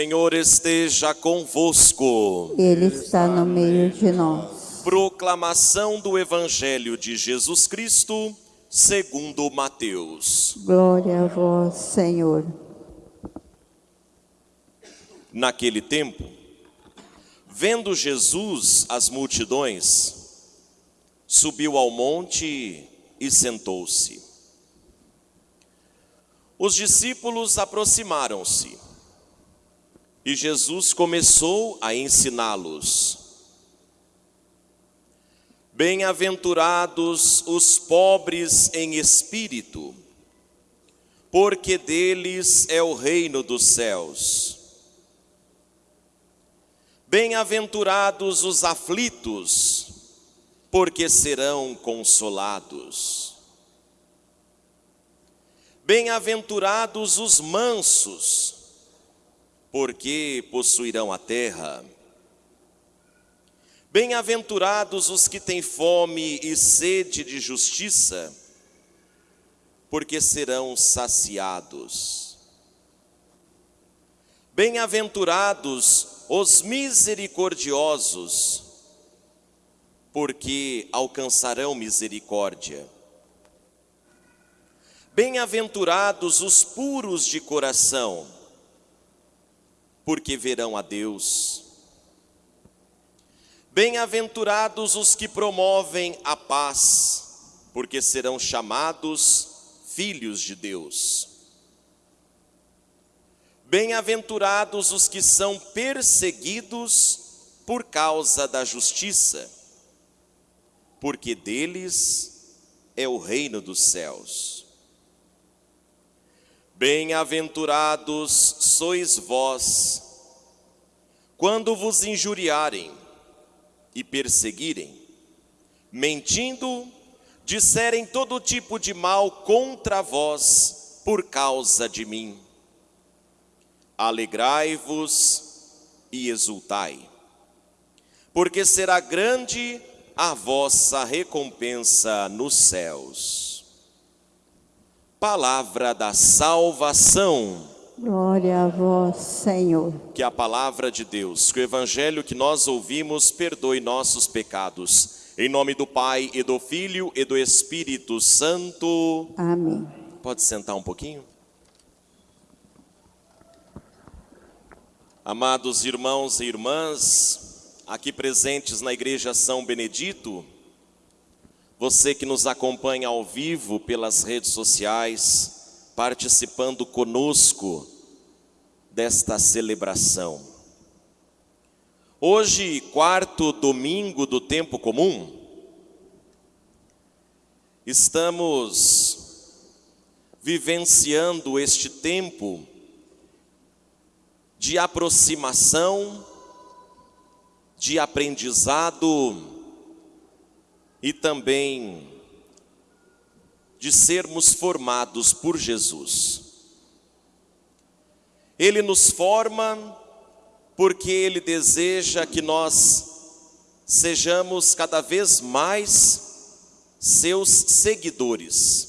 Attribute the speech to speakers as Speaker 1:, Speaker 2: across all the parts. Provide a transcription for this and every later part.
Speaker 1: Senhor esteja convosco.
Speaker 2: Ele está no meio de nós.
Speaker 1: Proclamação do Evangelho de Jesus Cristo, segundo Mateus.
Speaker 2: Glória a vós, Senhor.
Speaker 1: Naquele tempo, vendo Jesus as multidões, subiu ao monte e sentou-se. Os discípulos aproximaram-se e Jesus começou a ensiná-los. Bem-aventurados os pobres em espírito, porque deles é o reino dos céus. Bem-aventurados os aflitos, porque serão consolados. Bem-aventurados os mansos, porque possuirão a terra. Bem-aventurados os que têm fome e sede de justiça, porque serão saciados. Bem-aventurados os misericordiosos, porque alcançarão misericórdia. Bem-aventurados os puros de coração, porque verão a Deus. Bem-aventurados os que promovem a paz, porque serão chamados filhos de Deus. Bem-aventurados os que são perseguidos por causa da justiça, porque deles é o reino dos céus. Bem-aventurados sois vós, quando vos injuriarem e perseguirem, mentindo, disserem todo tipo de mal contra vós por causa de mim. Alegrai-vos e exultai, porque será grande a vossa recompensa nos céus palavra da salvação.
Speaker 2: Glória a vós, Senhor.
Speaker 1: Que a palavra de Deus, que o evangelho que nós ouvimos perdoe nossos pecados. Em nome do Pai e do Filho e do Espírito Santo.
Speaker 2: Amém.
Speaker 1: Pode sentar um pouquinho? Amados irmãos e irmãs, aqui presentes na Igreja São Benedito, você que nos acompanha ao vivo pelas redes sociais, participando conosco desta celebração. Hoje, quarto domingo do tempo comum, estamos vivenciando este tempo de aproximação, de aprendizado, e também de sermos formados por Jesus. Ele nos forma porque Ele deseja que nós sejamos cada vez mais seus seguidores,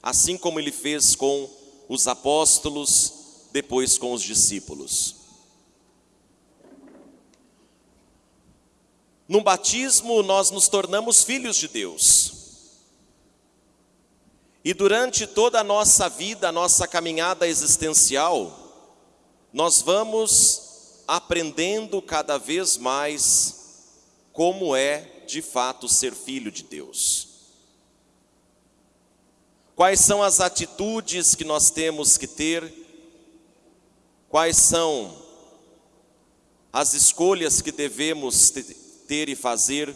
Speaker 1: assim como Ele fez com os apóstolos, depois com os discípulos. No batismo, nós nos tornamos filhos de Deus. E durante toda a nossa vida, a nossa caminhada existencial, nós vamos aprendendo cada vez mais como é de fato ser filho de Deus. Quais são as atitudes que nós temos que ter? Quais são as escolhas que devemos ter? Ter e fazer.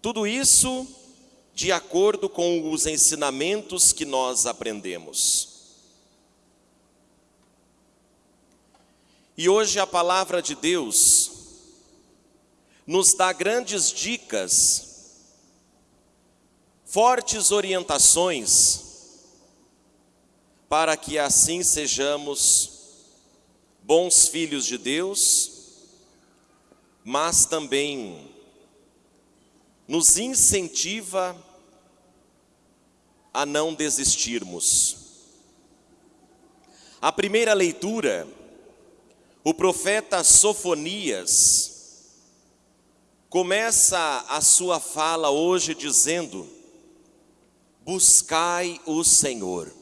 Speaker 1: Tudo isso de acordo com os ensinamentos que nós aprendemos. E hoje a palavra de Deus nos dá grandes dicas, fortes orientações, para que assim sejamos bons filhos de Deus mas também nos incentiva a não desistirmos. A primeira leitura, o profeta Sofonias começa a sua fala hoje dizendo: Buscai o Senhor.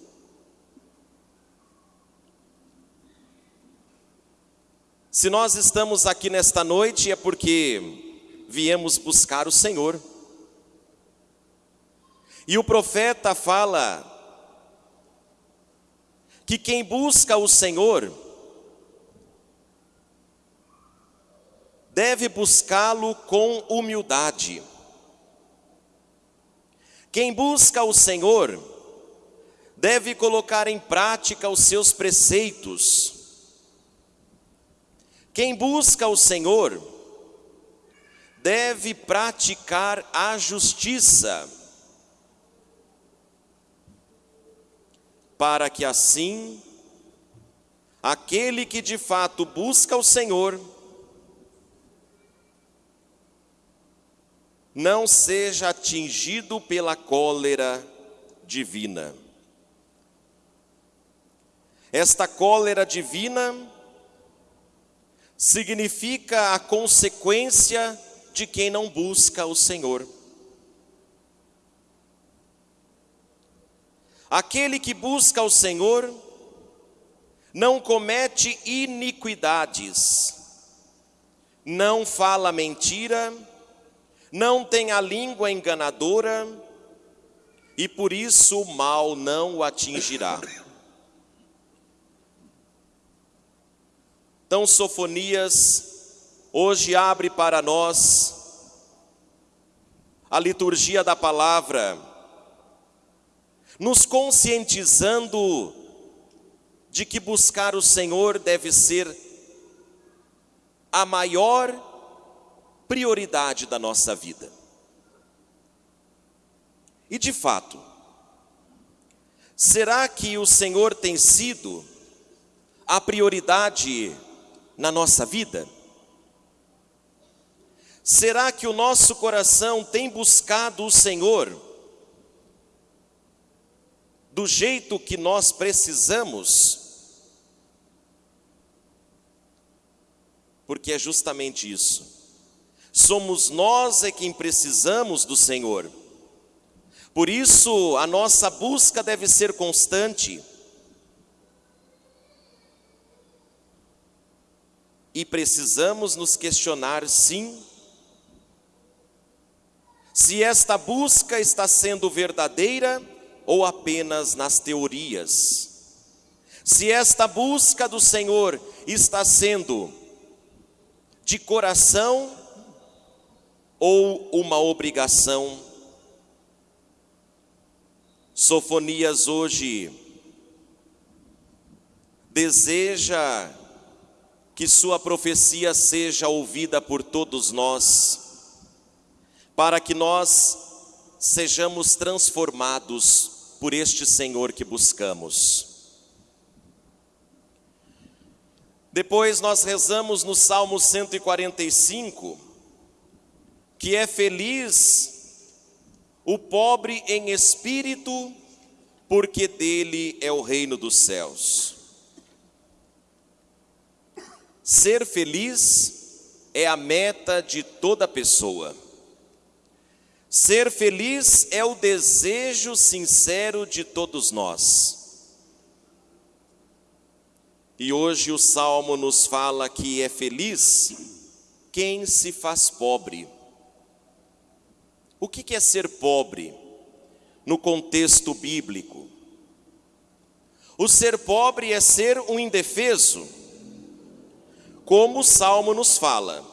Speaker 1: Se nós estamos aqui nesta noite é porque viemos buscar o Senhor. E o profeta fala que quem busca o Senhor deve buscá-lo com humildade. Quem busca o Senhor deve colocar em prática os seus preceitos. Quem busca o Senhor deve praticar a justiça, para que assim aquele que de fato busca o Senhor não seja atingido pela cólera divina. Esta cólera divina significa a consequência de quem não busca o Senhor. Aquele que busca o Senhor não comete iniquidades, não fala mentira, não tem a língua enganadora, e por isso o mal não o atingirá. Então, Sofonias hoje abre para nós a liturgia da palavra, nos conscientizando de que buscar o Senhor deve ser a maior prioridade da nossa vida. E de fato, será que o Senhor tem sido a prioridade na nossa vida? Será que o nosso coração tem buscado o Senhor do jeito que nós precisamos? Porque é justamente isso. Somos nós é quem precisamos do Senhor. Por isso, a nossa busca deve ser constante E precisamos nos questionar, sim, se esta busca está sendo verdadeira ou apenas nas teorias. Se esta busca do Senhor está sendo de coração ou uma obrigação. Sofonias hoje deseja que Sua profecia seja ouvida por todos nós, para que nós sejamos transformados por este Senhor que buscamos. Depois nós rezamos no Salmo 145, que é feliz o pobre em espírito, porque dele é o reino dos céus. Ser feliz é a meta de toda pessoa. Ser feliz é o desejo sincero de todos nós. E hoje o salmo nos fala que é feliz quem se faz pobre. O que é ser pobre no contexto bíblico? O ser pobre é ser um indefeso como o salmo nos fala.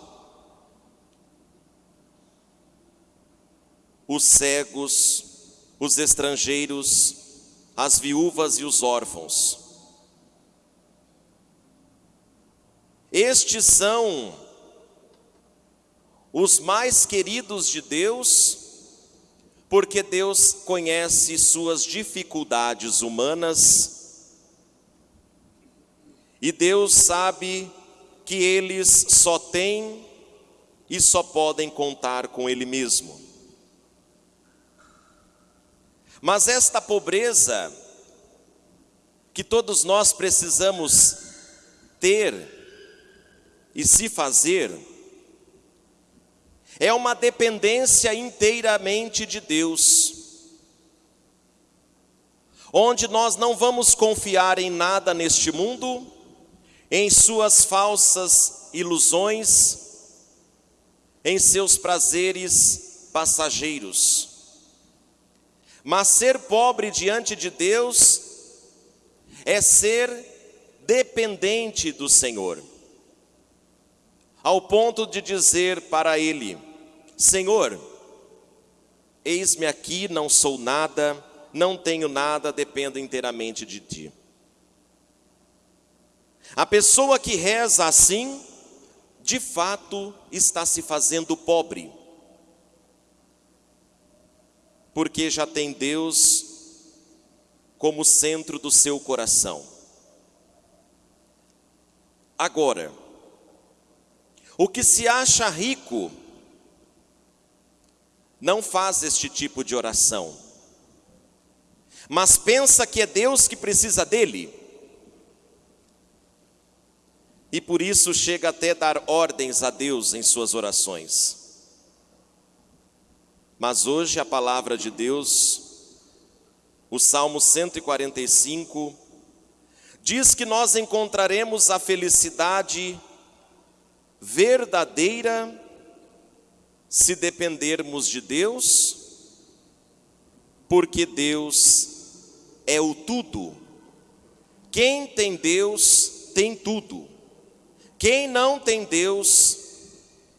Speaker 1: Os cegos, os estrangeiros, as viúvas e os órfãos. Estes são os mais queridos de Deus, porque Deus conhece suas dificuldades humanas e Deus sabe que eles só têm e só podem contar com Ele mesmo. Mas esta pobreza que todos nós precisamos ter e se fazer é uma dependência inteiramente de Deus, onde nós não vamos confiar em nada neste mundo, em suas falsas ilusões, em seus prazeres passageiros. Mas ser pobre diante de Deus é ser dependente do Senhor, ao ponto de dizer para Ele: Senhor, eis-me aqui, não sou nada, não tenho nada, dependo inteiramente de Ti. A pessoa que reza assim, de fato está se fazendo pobre, porque já tem Deus como centro do seu coração. Agora, o que se acha rico, não faz este tipo de oração, mas pensa que é Deus que precisa dele, e por isso chega até dar ordens a Deus em suas orações. Mas hoje a palavra de Deus, o Salmo 145, diz que nós encontraremos a felicidade verdadeira se dependermos de Deus, porque Deus é o tudo. Quem tem Deus tem tudo. Quem não tem Deus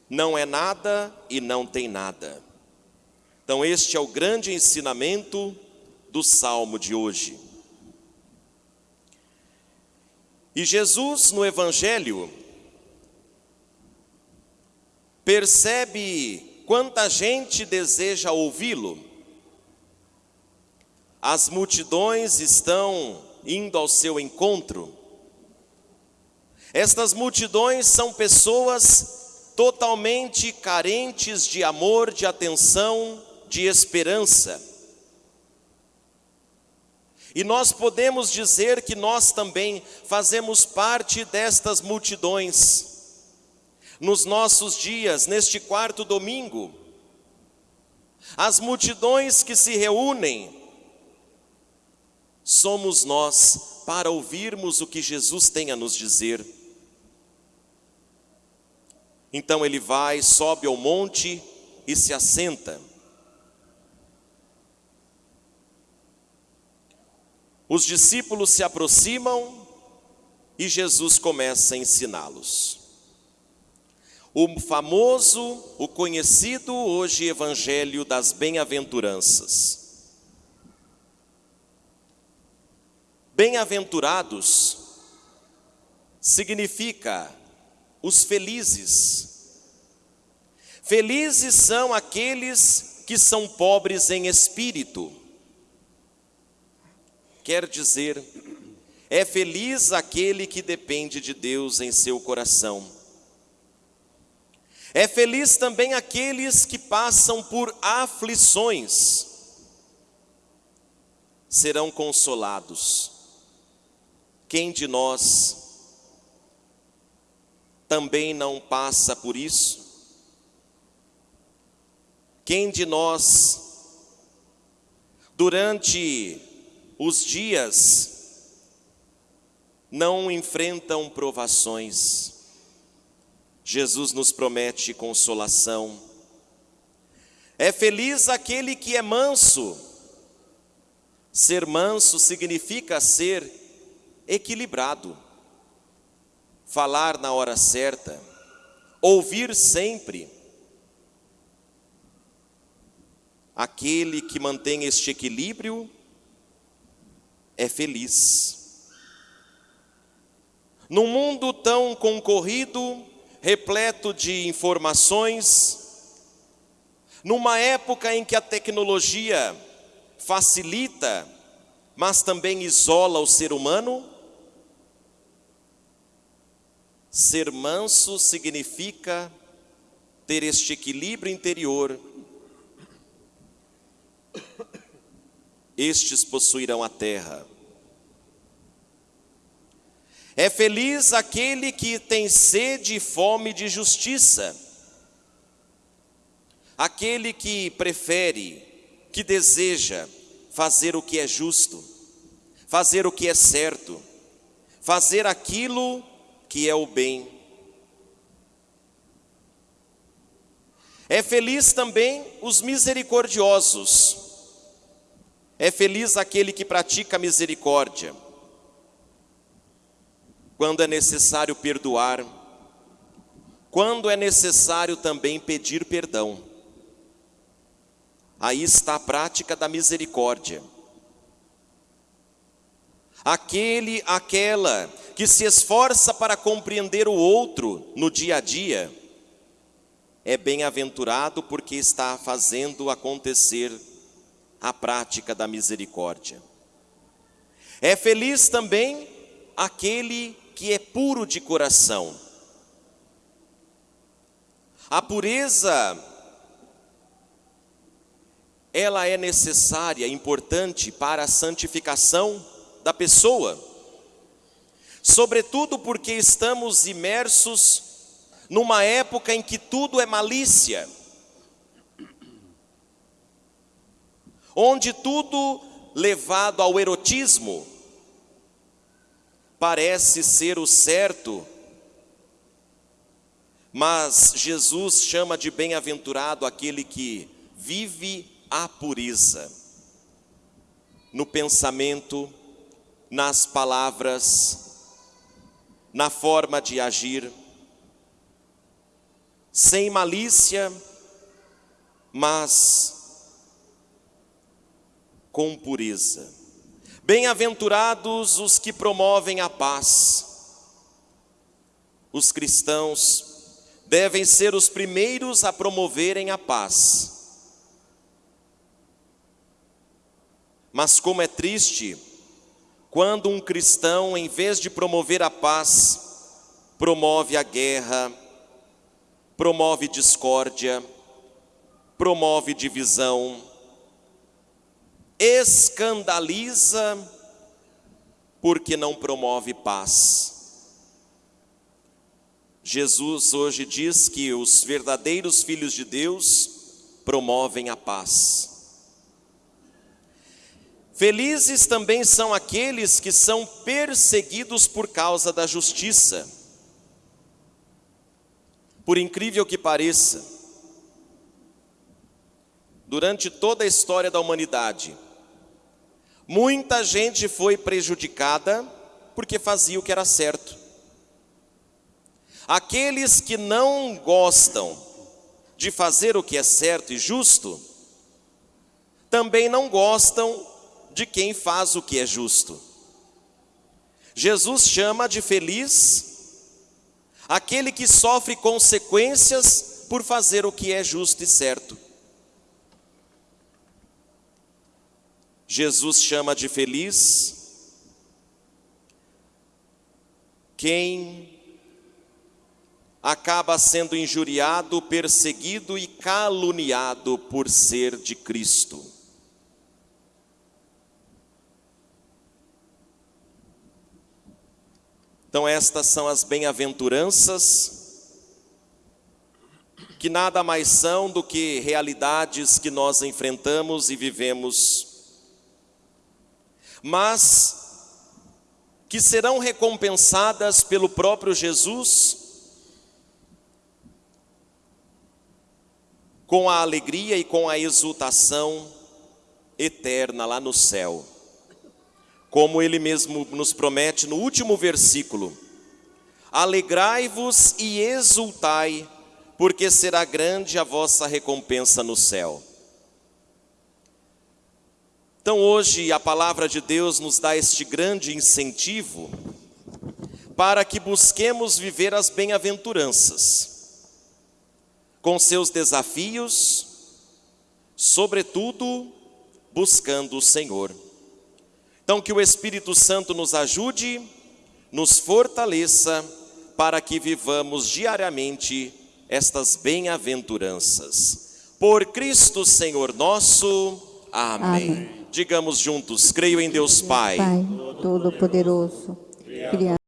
Speaker 1: não é nada e não tem nada. Então, este é o grande ensinamento do salmo de hoje. E Jesus, no Evangelho, Percebe quanta gente deseja ouvi-lo? As multidões estão indo ao seu encontro. Estas multidões são pessoas totalmente carentes de amor, de atenção, de esperança. E nós podemos dizer que nós também fazemos parte destas multidões nos nossos dias, neste quarto domingo, as multidões que se reúnem, somos nós para ouvirmos o que Jesus tem a nos dizer. Então ele vai, sobe ao monte e se assenta. Os discípulos se aproximam e Jesus começa a ensiná-los o famoso, o conhecido hoje Evangelho das Bem-aventuranças. Bem-aventurados significa os felizes. Felizes são aqueles que são pobres em espírito. Quer dizer, é feliz aquele que depende de Deus em seu coração é feliz também aqueles que passam por aflições, serão consolados. Quem de nós também não passa por isso? Quem de nós, durante os dias, não enfrentam provações? Jesus nos promete consolação. É feliz aquele que é manso. Ser manso significa ser equilibrado, falar na hora certa, ouvir sempre. Aquele que mantém este equilíbrio é feliz. Num mundo tão concorrido, repleto de informações, numa época em que a tecnologia facilita, mas também isola o ser humano, ser manso significa ter este equilíbrio interior. Estes possuirão a terra. É feliz aquele que tem sede e fome de justiça, aquele que prefere, que deseja fazer o que é justo, fazer o que é certo, fazer aquilo que é o bem. É feliz também os misericordiosos. É feliz aquele que pratica misericórdia. Quando é necessário perdoar, quando é necessário também pedir perdão. Aí está a prática da misericórdia. Aquele, aquela que se esforça para compreender o outro no dia a dia, é bem-aventurado porque está fazendo acontecer a prática da misericórdia. É feliz também aquele que é puro de coração. A pureza ela é necessária, importante para a santificação da pessoa. Sobretudo porque estamos imersos numa época em que tudo é malícia, onde tudo levado ao erotismo parece ser o certo, mas Jesus chama de bem-aventurado aquele que vive a pureza no pensamento, nas palavras, na forma de agir sem malícia, mas com pureza. Bem-aventurados os que promovem a paz. Os cristãos devem ser os primeiros a promoverem a paz. Mas como é triste quando um cristão, em vez de promover a paz, promove a guerra, promove discórdia, promove divisão, escandaliza porque não promove paz. Jesus hoje diz que os verdadeiros filhos de Deus promovem a paz. Felizes também são aqueles que são perseguidos por causa da justiça por incrível que pareça, durante toda a história da humanidade, muita gente foi prejudicada porque fazia o que era certo. Aqueles que não gostam de fazer o que é certo e justo, também não gostam de quem faz o que é justo. Jesus chama de feliz aquele que sofre consequências por fazer o que é justo e certo. Jesus chama de feliz quem acaba sendo injuriado, perseguido e caluniado por ser de Cristo. Então, estas são as bem-aventuranças, que nada mais são do que realidades que nós enfrentamos e vivemos, mas que serão recompensadas pelo próprio Jesus com a alegria e com a exultação eterna lá no céu como ele mesmo nos promete no último versículo: Alegrai-vos e exultai, porque será grande a vossa recompensa no céu. Então, hoje, a palavra de Deus nos dá este grande incentivo para que busquemos viver as bem-aventuranças, com seus desafios, sobretudo buscando o Senhor. Então, que o Espírito Santo nos ajude, nos fortaleça, para que vivamos diariamente estas bem-aventuranças. Por Cristo Senhor nosso. Amém. Amém. Digamos juntos: creio em Deus Pai,
Speaker 2: Pai Todo-Poderoso,